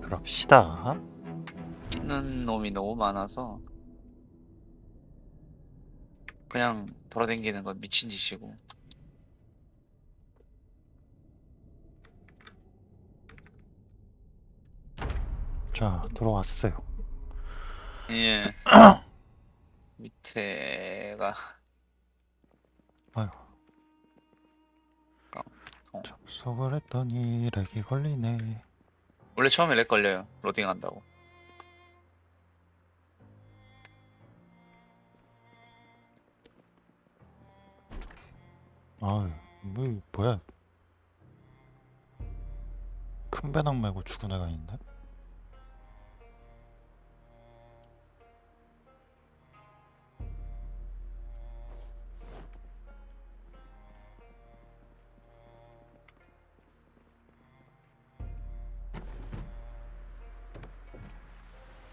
그럽시다. 뛰는 놈이 너무 많아서 그냥 돌아다니는 건 미친 짓이고 자, 들어왔어요. 예 밑에가 어. 접속을 했더니 렉이 걸리네. 원래 처음에 렉 걸려요 로딩 한다고 아유, 뭐, 뭐야. 큰 배낭 메고 죽은 애가 있네?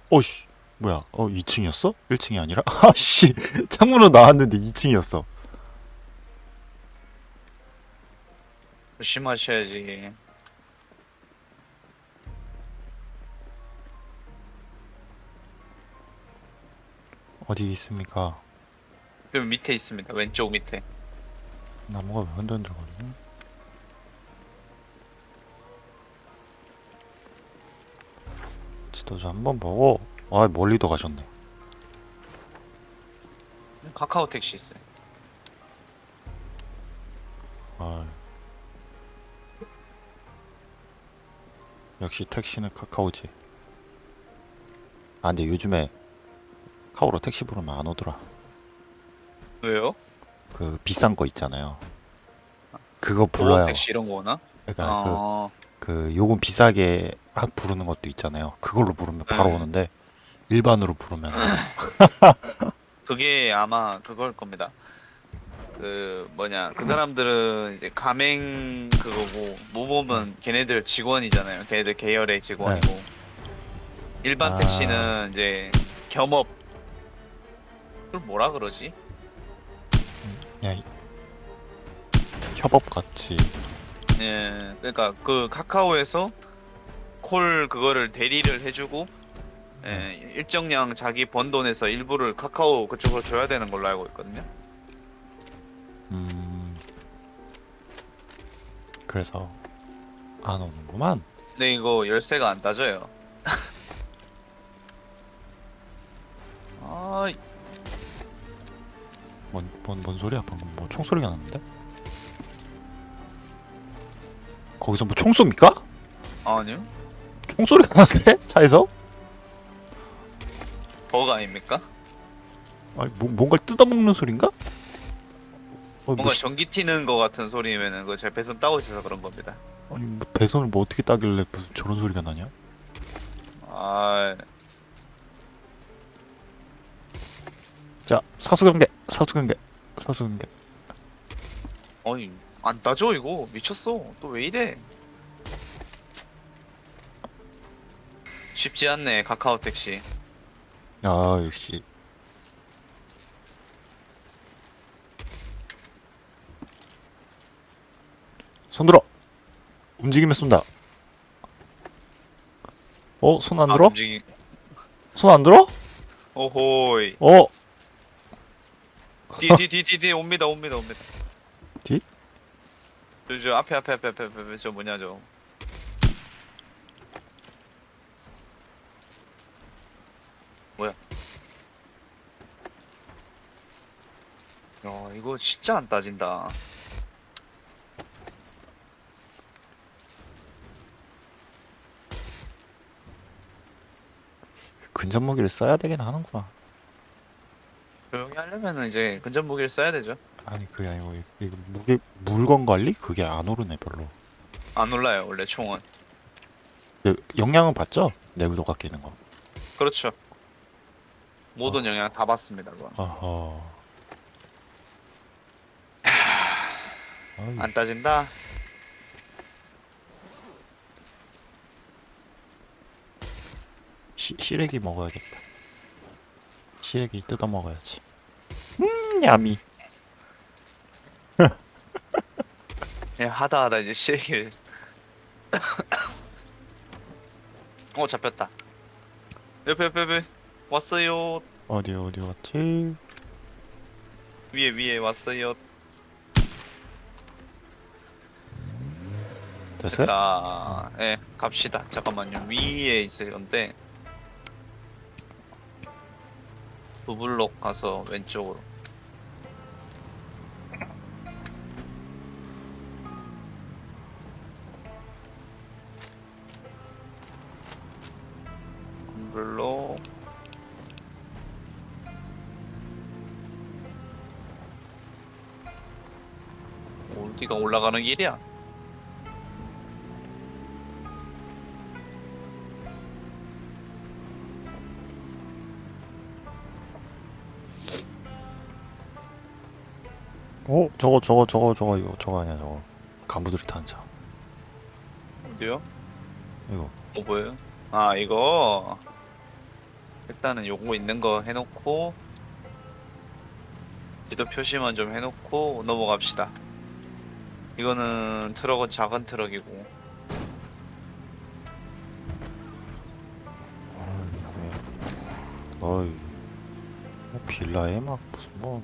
어씨, 뭐야? 어, 2층이었어? 1층이 아니라? 아씨, 창문으로 나왔는데 2층이었어. 조심하셔야지 어디 있습니까? 그 밑에 있습니다 왼쪽 밑에 나무가 왜 흔들흔들거리냐? 지도자 한번 보고 아 멀리도 가셨네. 카카오 택시 있어요. 아. 역시 택시는 카카오지. 아 근데 요즘에 카오로 택시 부르면 안 오더라. 왜요? 그 비싼 거 있잖아요. 그거 보호 불러요. 택시 이런 거 오나? 그러니까 그 어, 그 요금 비싸게 하- 부르는 것도 있잖아요. 그걸로 부르면 바로 네. 오는데 일반으로 부르면 그게 아마 그걸 겁니다. 그 뭐냐 그 사람들은 이제 가맹 그거고 모범은 걔네들 직원이잖아요. 걔네들 계열의 직원이고 일반 아. 택시는 이제 겸업 그걸 뭐라 그러지? 그냥 협업 같이 예, 그러니까 그 카카오에서 콜 그거를 대리를 해주고 예, 일정량 자기 번 돈에서 일부를 카카오 그쪽으로 줘야 되는 걸로 알고 있거든요. 음 그래서 안 오는구만. 근데 이거 열쇠가 안 따져요. 아, 뭔, 뭔, 뭔 소리야 방금 뭐 총소리가 났는데? 거기서 뭐 총 쏩니까? 아니요. 총소리가 났는데? 차에서? 버그 아닙니까? 아니 뭐, 뭔가를 뜯어먹는 소린가? 어, 뭐, 뭔가 시- 전기 튀는 거 같은 소리면은 그거 제가 배선 따고 있어서 그런 겁니다. 아니 뭐 배선을 뭐 어떻게 따길래 무슨 저런 소리가 나냐? 아, 자 사수관계 사수관계 사수관계 어이 안 따져 이거 미쳤어. 또 왜 이래? 쉽지 않네 카카오 택시. 아 역시 손들어 움직이면 쏜다 어? 손안 아, 들어? 움직이... 손 안 들어? 오호이. 어? 뒤뒤뒤뒤 옵니다 옵니다 옵니다. 뒤? 저, 저 앞에 앞에 앞에 앞에, 앞에 저 뭐냐 저. 야 이거 진짜 안 따진다. 근접 무기를 써야 되긴 하는구나 조용히 하려면은 이제 근접 무기를 써야 되죠. 아니 그게 아니고 이- 이거 무게 물건 관리? 그게 안 오르네 별로 안 올라요 원래 총은. 그 영향은 받죠? 내구도가 끼는 거 그렇죠. 모든 영향 다 받습니다 그건. 어허 안 따진다. 시, 시래기 먹어야겠다 시래기 뜯어 먹어야지 음 야미 그냥 하다 하다 이제 시래기를 어 잡혔다. 옆에 옆에 옆에 왔어요. 어디 어디 갔지? 위에 위에 왔어요. 됐어요? 자, 예, 갑시다. 잠깐만요. 위에 있을 건데 부블록 가서 왼쪽으로. 부블록. 어디가 올라가는 길이야? 저거 저거 저거 저거 이거 저거 아니야 저거. 간부들이 타는 차 어디요? 이거 뭐 보여요? 아 이거. 일단은 요거 있는 거 해놓고 지도 표시만 좀 해놓고 넘어갑시다. 이거는 트럭은 작은 트럭이고. 어이. 뭐 빌라에 막 무슨 뭐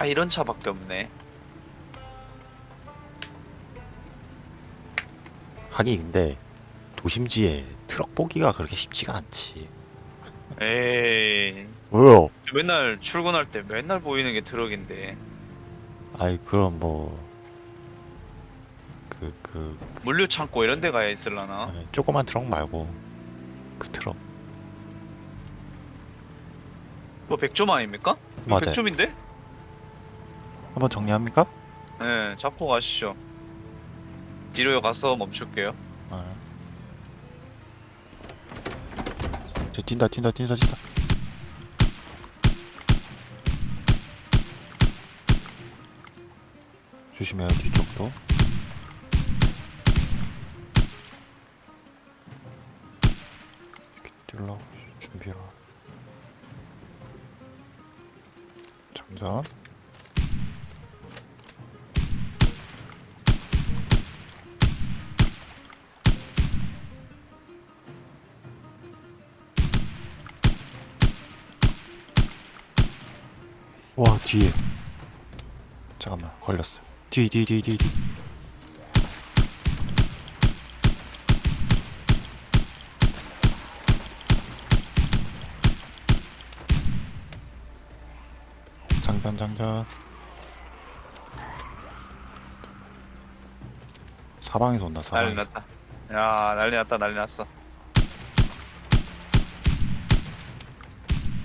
아 이런 차밖에 없네. 하긴 근데 도심지에 트럭 보기가 그렇게 쉽지가 않지 에이 왜요? 맨날 출근할 때 맨날 보이는 게 트럭인데 아이 그럼 뭐 그, 그, 물류 창고 이런 데 가야 있을라나? 아니, 조그만 트럭 말고 그 트럭 뭐? 이거 맞아요. 백점인데? 한번 정리합니까? 네 잡고 가시죠. 뒤로 가서 멈출게요. 아. 저 뛴다 뛴다 뛴다 뛴다 조심해요 뒤쪽도 뒤에. 잠깐만 걸렸어 뒤 뒤 뒤 뒤뒤. 장전 장전. 사방에서 온다 난리 사방에서. 났다. 야 난리 났다 난리 났어.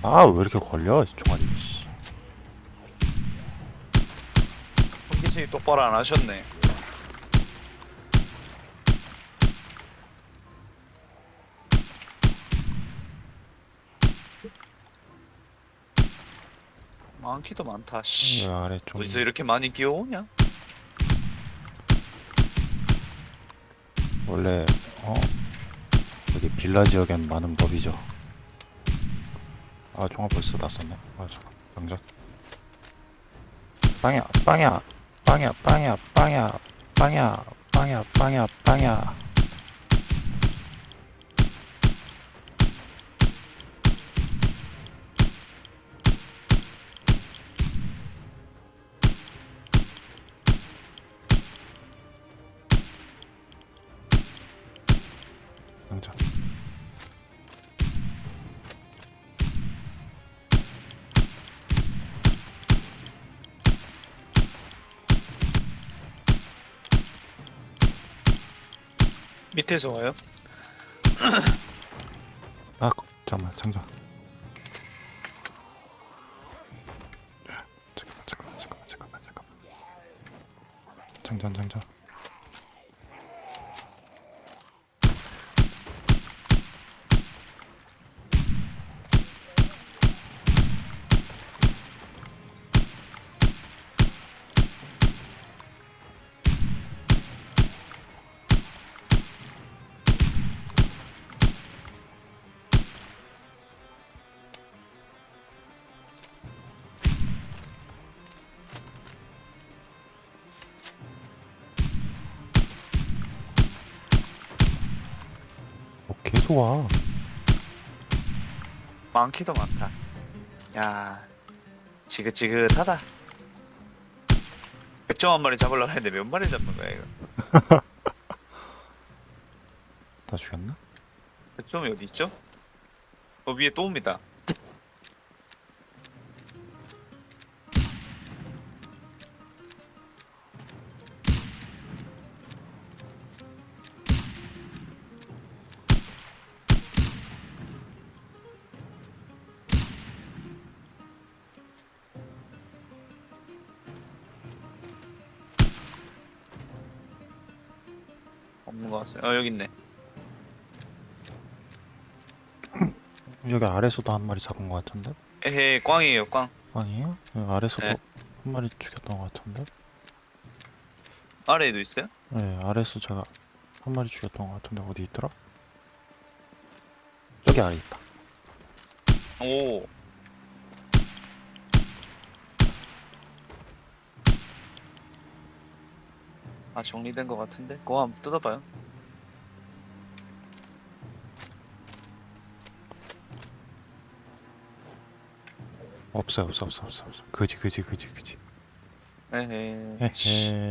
아 왜 이렇게 걸려 종아리 씨. 손기승이 똑바로 안 하셨네. 많기도 많다. 씨. 이 아래 좀 어디서 이렇게 많이 끼어오냐? 원래 어 여기 빌라 지역엔 많은 법이죠. 아 종합 벌써 다 썼네. 아 잠깐 장전. 빵야 빵야 빵야 빵야 빵야 빵야 빵야 빵야 빵야. 밑에서 와요? 아 잠깐만 장전. 잠깐만 잠깐만 잠깐만 잠깐만. 장전 장전. 와. 많기도 많다. 야, 지긋지긋하다. 백점 한 마리 잡으려고 했는데 몇 마리 잡는 거야 이거? 다 죽였나? 백점이 어디 있죠? 어 위에 또 옵니다. 어 여기 있네. 여기 아래서도 한 마리 잡은 것 같은데? 에헤 꽝이에요 꽝. 아니에요? 여기 아래서도 네. 한 마리 죽였던 것 같은데? 아래에도 있어요? 네, 아래서 제가 한 마리 죽였던 것 같은데 어디 있더라? 저기 아래 있다. 오. 아 정리된 것 같은데? 그거 한번 뜯어봐요. 없어요, 없어, 없어, 없어, 없어. 그지, 그지, 그지, 그지. 에헤. 씨. 헤헤.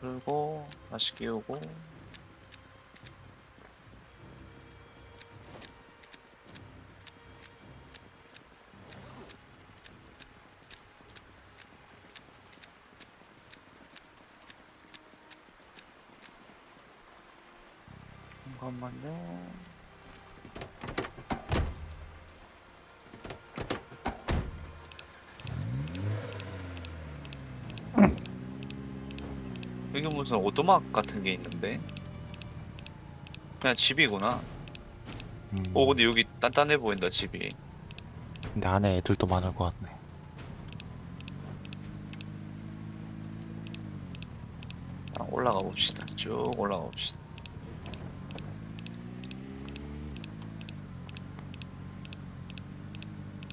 그리고 다시 끼우고. 잠깐만요. 여기 무슨 오토막 같은 게 있는데? 그냥 집이구나. 음, 오 근데 여기 단단해 보인다 집이. 근데 안에 애들도 많을 것 같네. 아, 올라가 봅시다. 쭉 올라가 봅시다.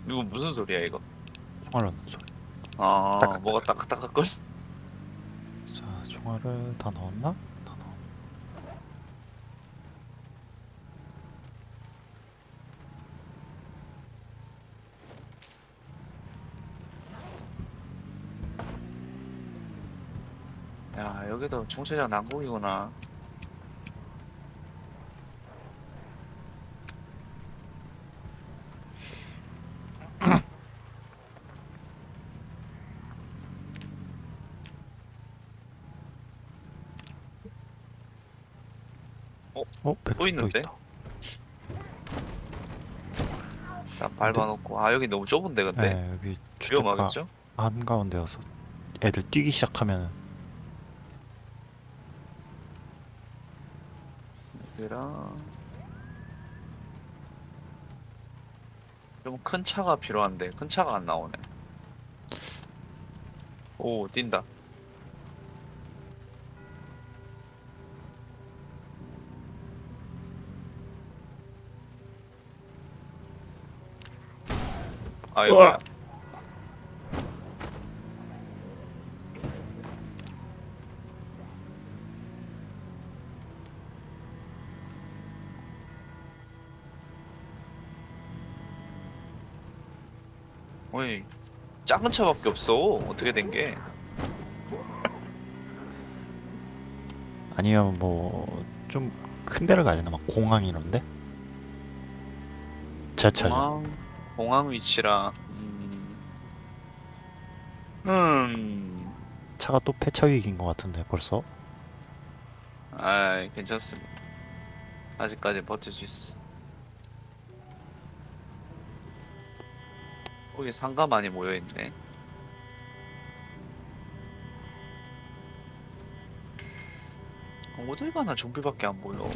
이거 무슨 소리야 이거? 총알 넣는 소리. 아 따깍따깍. 뭐가? 자, 총알을 다 넣었나? 다 넣었. 야 여기도 총체장 난국이구나. 또 있는데? 있다. 자 밟아놓고 아 여기 너무 좁은데 근데 네, 여기 주택가 위험하겠죠? 한가운데여서 애들 뛰기 시작하면 여기랑 좀 큰 차가 필요한데 큰 차가 안 나오네. 오 뛴다. 아이고야. 어이 작은 차밖에 없어. 어떻게 된 게? 아니면 뭐 좀 큰 데를 가야 되나 막 공항 이런데? 지하철 공항 공항 위치라. 음. 음. 차가 또 폐차 위기인 것 같은데 벌써? 아 괜찮습니다. 아직까지 버틸 수 있어. 거기 상가 많이 모여 있네. 어딜 가나 좀비밖에 안 보여.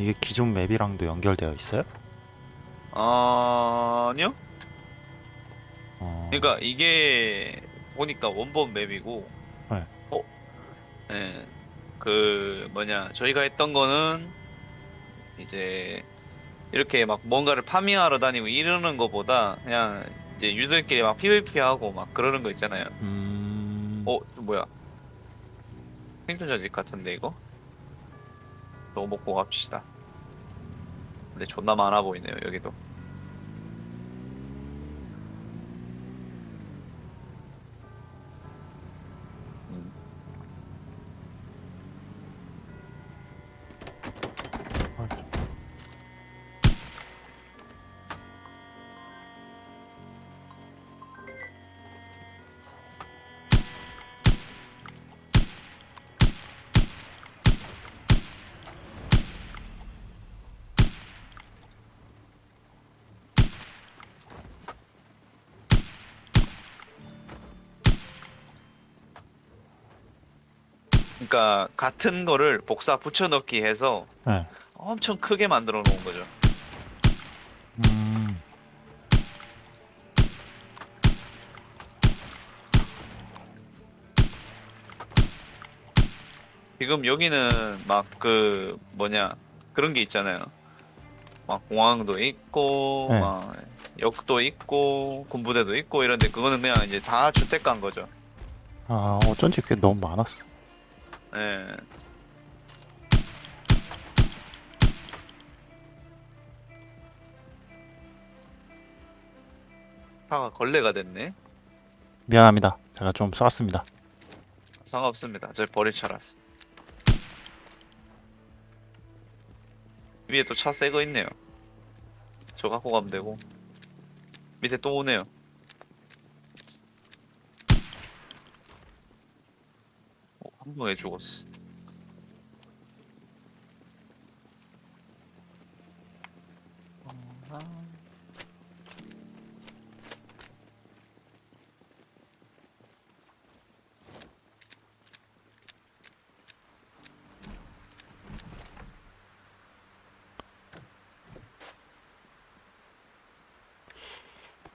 이게 기존 맵이랑도 연결되어 있어요? 아니요? 어... 그러니까 이게 보니까 원본 맵이고. 네. 어? 네. 그 뭐냐 저희가 했던 거는 이제 이렇게 막 뭔가를 파밍하러 다니고 이러는 것보다 그냥 이제 유저들끼리 막 PVP 하고 막 그러는 거 있잖아요. 음. 어, 이거 뭐야? 생존자 집 같은데 이거? 저거 먹고 갑시다. 근데 존나 많아 보이네요 여기도. 그러니까 같은 거를 복사 붙여넣기 해서 네. 엄청 크게 만들어 놓은 거죠. 음. 지금 여기는 막 그 뭐냐 그런 게 있잖아요. 막 공항도 있고 네. 막 역도 있고 군부대도 있고 이런데 그거는 그냥 이제 다 주택가인 거죠. 아, 어쩐지 그게 너무 많았어. 예. 차가 걸레가 됐네. 미안합니다. 제가 좀 쐈습니다. 상관없습니다. 저 버릴 차라서. 위에 또 차 새 거 있네요. 저 갖고 가면 되고. 밑에 또 오네요. 어, 한 방에 죽었어.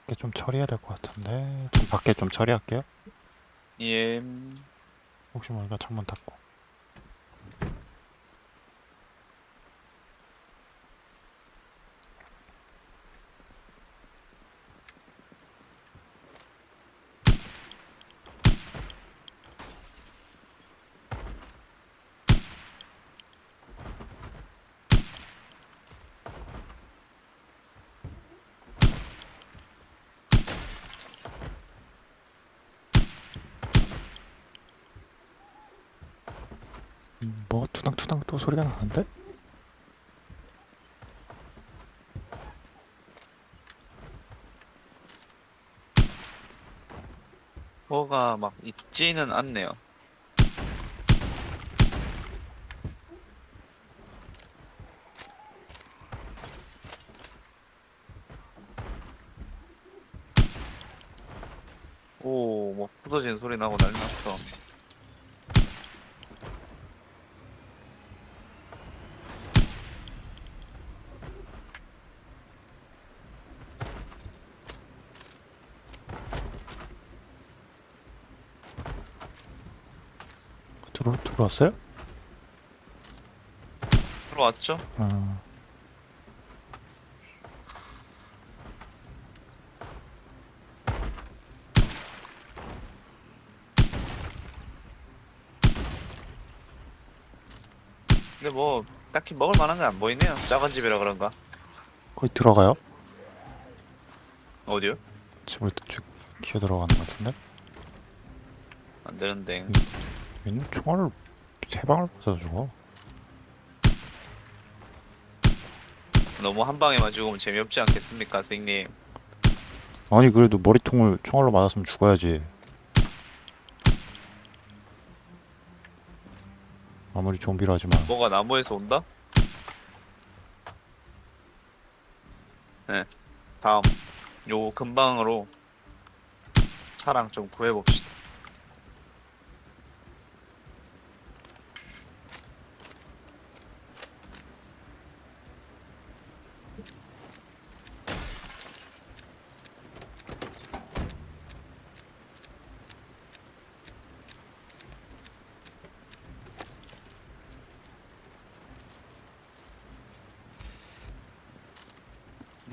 밖에 좀 처리해야 될 것 같은데. 좀 밖에 좀 처리할게요. 예. 혹시 모르니까 창문 닫고. 음, 뭐 투당투당 또 소리가 나는데? 뭐가 막 있지는 않네요. 오, 뭐 부서지는 소리 나고 난리 났어. 들어 들어왔어요? 들어왔죠? 아, 근데 뭐 딱히 먹을 만한 게안 보이네요. 작은 집이라 그런가? 거의 들어가요? 어디요? 집을 쭉 기어 들어가는 것 같은데? 안 되는데. 얘는 총알을 세 방을 맞아 죽어. 너무 한 방에만 죽으면 재미없지 않겠습니까, 선생님? 아니 그래도 머리통을 총알로 맞았으면 죽어야지. 아무리 좀비라 하지만 뭐가 나무에서 온다? 네. 다음. 요 근방으로 차랑 좀 구해봅시다.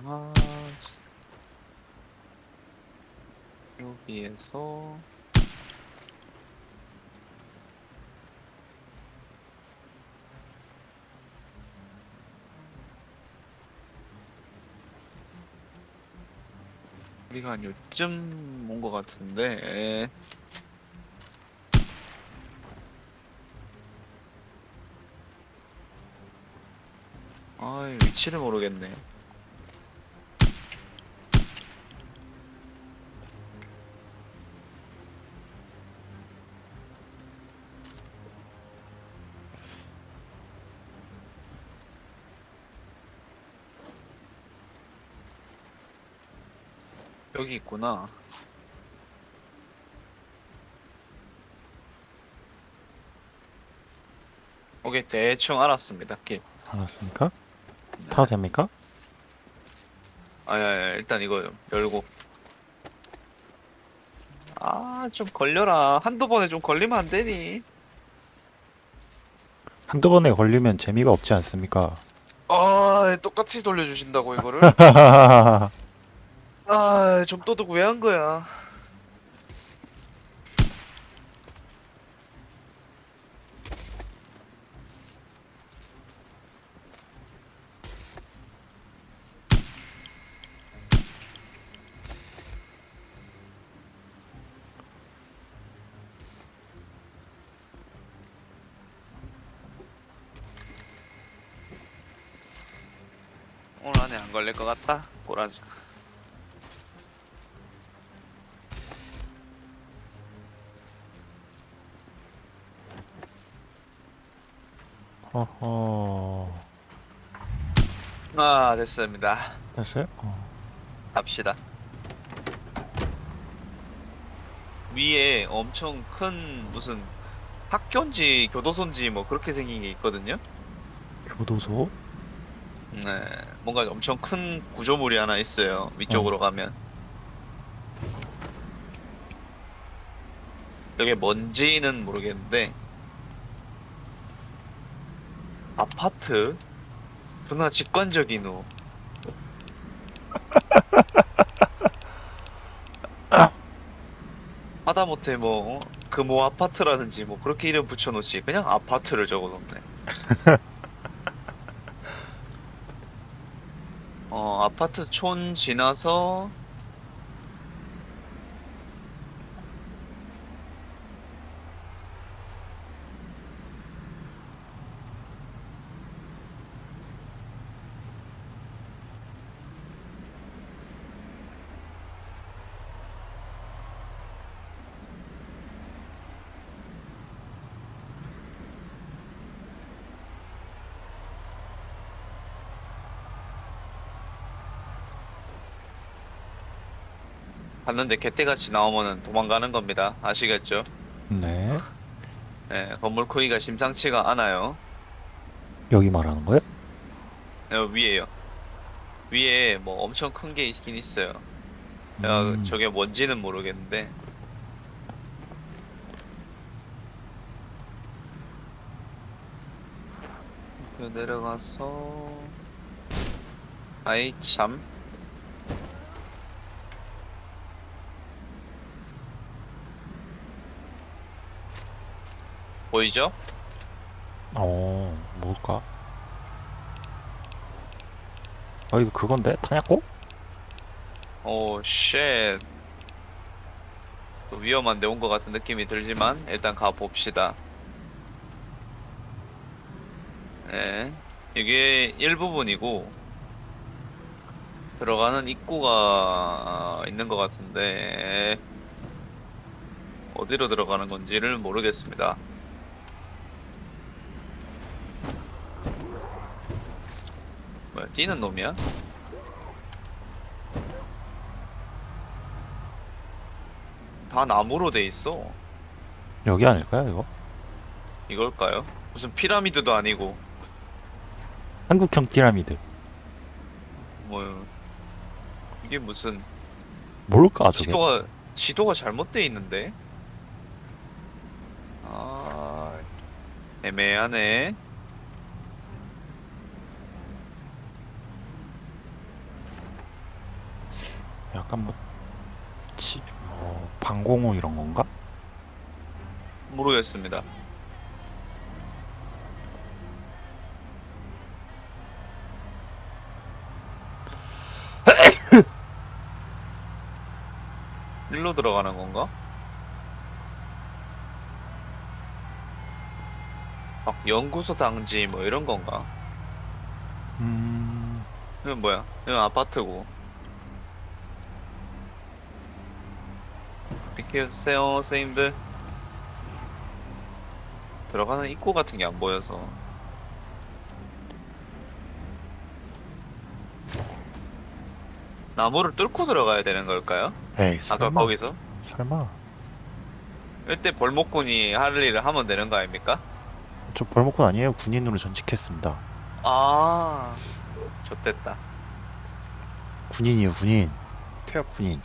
아, 여기에서 우리가 한 요쯤 온 것 같은데. 아 위치를 모르겠네 여기 있구나. 오케이 대충 알았습니다 길 알았습니까? 타도 됩니까? 아야 일단 이거 열고. 아 좀 걸려라. 한두 번에 좀 걸리면 안 되니? 한두 번에 걸리면 재미가 없지 않습니까? 아 똑같이 돌려주신다고 이거를 아좀 또둑 왜한 거야? 오늘 안에 안 걸릴 것 같다 꼬라지 어허 아 됐습니다 됐어요? 어. 갑시다 위에 엄청 큰 무슨 학교인지 교도소인지 뭐 그렇게 생긴 게 있거든요 교도소? 네 뭔가 엄청 큰 구조물이 하나 있어요 위쪽으로 가면 여기 뭔지는 모르겠는데 아파트? 존나 직관적인 후 하다못해 뭐 금호 아파트라든지 뭐 그렇게 이름 붙여놓지. 그냥 아파트를 적어놓네. 어 아파트 촌 지나서 봤는데 개떼같이 나오면은 도망가는 겁니다. 아시겠죠? 네. 예, 건물 크기가 심상치가 않아요. 여기 말하는 거예요? 어, 위에요. 위에 뭐 엄청 큰 게 있긴 있어요. 야, 음, 저게 뭔지는 모르겠는데. 그 내려가서. 아이 참 보이죠? 어, 뭘까? 어, 이거 그건데? 타냐고? Oh, shit. 또 위험한데 온 것 같은 느낌이 들지만 일단 가 봅시다. 네, 이게 일부분이고 들어가는 입구가 있는 것 같은데 어디로 들어가는 건지를 모르겠습니다. 뭐야, 뛰는 놈이야? 다 나무로 돼 있어. 여기 아닐까요, 이거? 이걸까요? 무슨 피라미드도 아니고 한국형 피라미드. 뭐 이게 무슨 뭘까, 저게? 지도가 지도가 잘못돼 있는데. 아 애매하네. 약간 뭐, 지, 뭐, 방공호 이런 건가? 모르겠습니다. 일로 들어가는 건가? 막 연구소 당지 뭐 이런 건가? 음, 이건 뭐야? 이건 아파트고. 비켜주세요, 선생님들. 들어가는 입구 같은 게 안 보여서. 나무를 뚫고 들어가야 되는 걸까요? 에이 아까 설마 거기서? 설마 이때 벌목꾼이 할 일을 하면 되는 거 아닙니까? 저 벌목군 아니에요 군인으로 전직했습니다 아, 좋됐다. 군인이에요 군인 퇴역 군인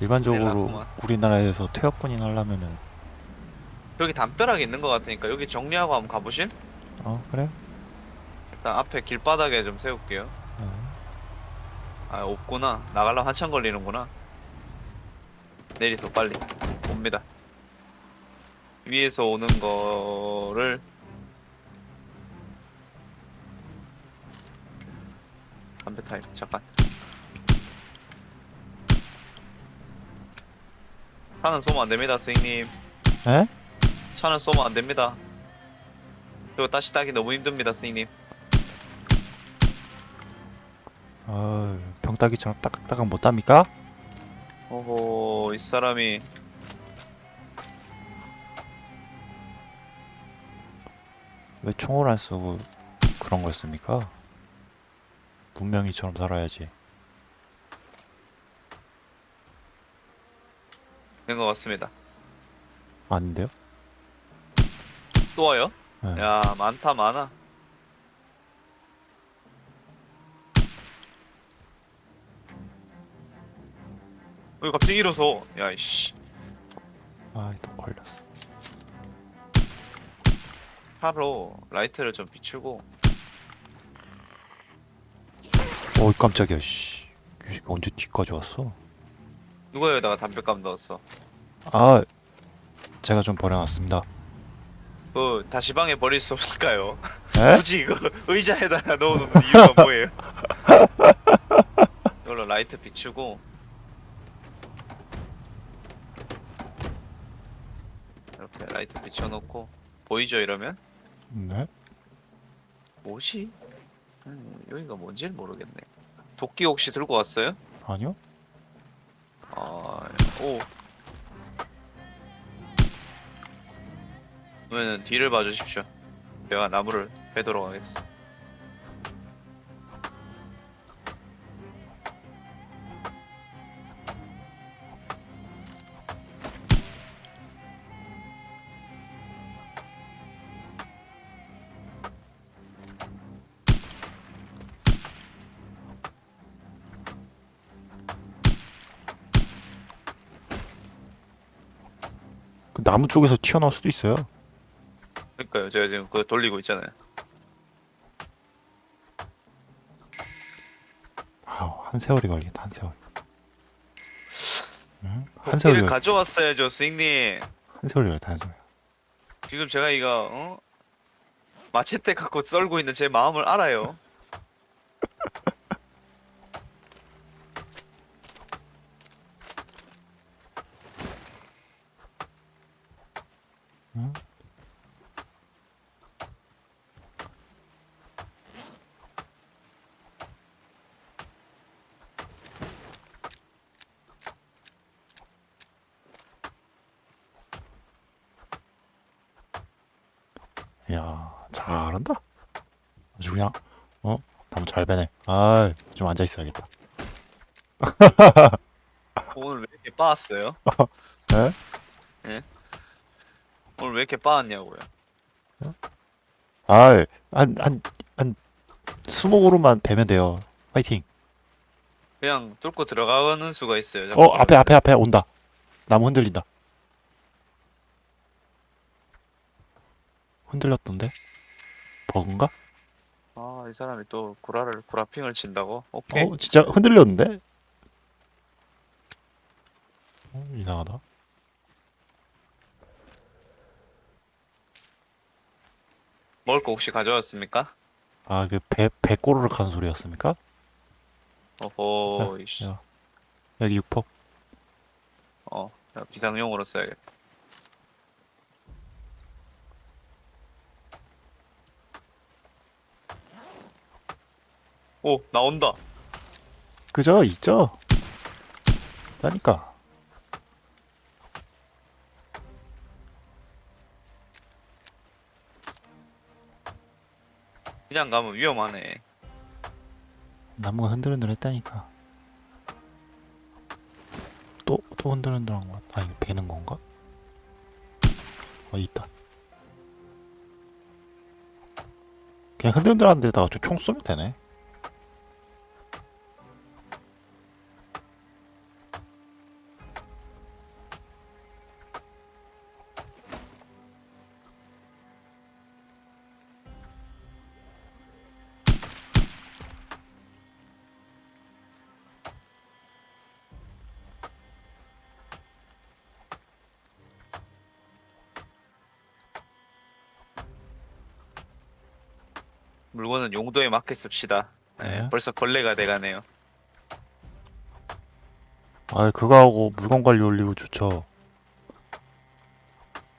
일반적으로 났구만. 우리나라에서 퇴역 군인 하려면은 여기 담벼락이 있는 것 같으니까 여기 정리하고 한번 가보실? 어 그래 일단 앞에 길바닥에 좀 세울게요. 어. 아 없구나 나가려면 한참 걸리는구나 내리서 빨리 옵니다 위에서 오는 거를 담배 타임 잠깐 차는 쏘면 안 됩니다 스님 에? 차는 쏘면 안 됩니다 이거 다시 따기 너무 힘듭니다 스님 아 병따기처럼 따깍따깍 못합니까? 오호 이 사람이 왜 총을 안 쓰고 그런 걸 씁니까? 문명이처럼 살아야지 된 것 같습니다 아닌데요? 또 와요? 네. 야 많다 많아 왜 갑자기 일어서 야이씨 아또 걸렸어 차로 라이트를 좀 비추고 어이 깜짝이야 씨 언제 뒤까지 왔어? 누가 여기다가 담배감 넣었어 아 제가 좀 버려놨습니다 그 다시 방에 버릴 수 없을까요? 에? 굳이 이거 의자에다가 넣어놓는 이유가 뭐예요? 이걸로 라이트 비추고 이렇게 라이트 비춰놓고 보이죠 이러면? 네? 뭐지? 음, 여기가 뭔지를 모르겠네. 도끼 혹시 들고 왔어요? 아니요? 아, 오. 그러면 뒤를 봐주십시오. 내가 나무를 베도록 하겠어. 그 나무 쪽에서 튀어나올 수도 있어요 그러니까요. 제가 지금 그거 돌리고 있잖아요. 아우 한 세월이 걸리겠다 한 세월 응? 한 세월이 걸... 가져왔어야죠, 스님. 한 세월이 걸렸다 한 세월 지금 제가 이거 어? 마체테 갖고 썰고 있는 제 마음을 알아요. 응? 야 잘한다 아주 그냥 어? 나무 잘 베네 아 좀 앉아 있어야겠다 오늘 왜 이렇게 빠았어요? 에? 예? 오늘 왜 이렇게 빠았냐고요? 아이 한한한 스무 그루만 베면 돼요 화이팅 그냥 뚫고 들어가는 수가 있어요. 어 앞에 앞에 앞에 온다 나무 흔들린다 흔들렸던데 버그인가? 아, 이 사람이 또 구라를 구라핑을 친다고? 오케이. 어 진짜 흔들렸는데 어, 이상하다. 먹을 거 혹시 가져왔습니까? 아, 그 배, 배 꼬르륵 하는 소리였습니까? 어허, 이씨. 야, 여기 육퍼. 어, 야, 비상용으로 써야겠다. 오, 나온다. 그죠? 있죠? 짜니까. 그냥 가면 위험하네. 나무가 흔들흔들 했다니까. 또, 또 흔들흔들한 것 같아. 아니, 배는 건가? 어, 있다. 그냥 흔들흔들한 데다가 저 총 쏘면 되네. 용도에 맞게 씁시다. 네, 네. 벌써 걸레가 돼가네요. 아, 그거 하고 물건 관리 올리고 좋죠.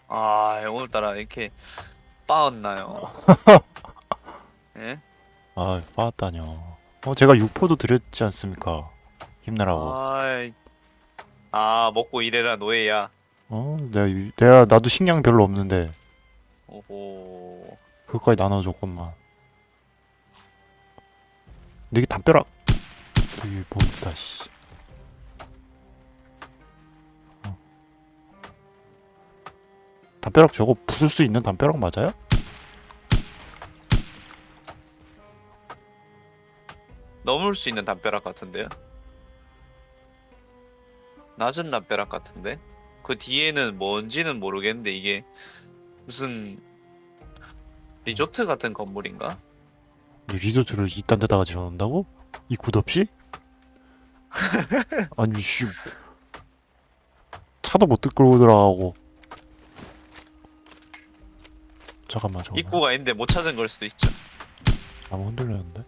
아, 오늘따라 이렇게 빠었나요? 예? 아, 빠았다뇨. 어, 제가 육포도 드렸지 않습니까? 힘내라고. 아이, 아, 먹고 일해라, 노예야. 어, 내가, 유- 내가, 나도 식량 별로 없는데, 오호. 그것까지 나눠줬건만. 근데 이게 담벼락, 뭐 있다, 씨. 어. 담벼락 저거 부술 수 있는 담벼락 맞아요? 넘을 수 있는 담벼락 같은데요? 낮은 담벼락 같은데? 그 뒤에는 뭔지는 모르겠는데 이게 무슨 리조트 같은 건물인가? 이 리조트를 이딴 데다가 지어놓는다고? 입구 없이? 아니 씨 차도 못 끌고 들어가고 잠깐만 저거 입구가 있는데 못 찾은 걸 수도 있죠. 나무 흔들렸는데?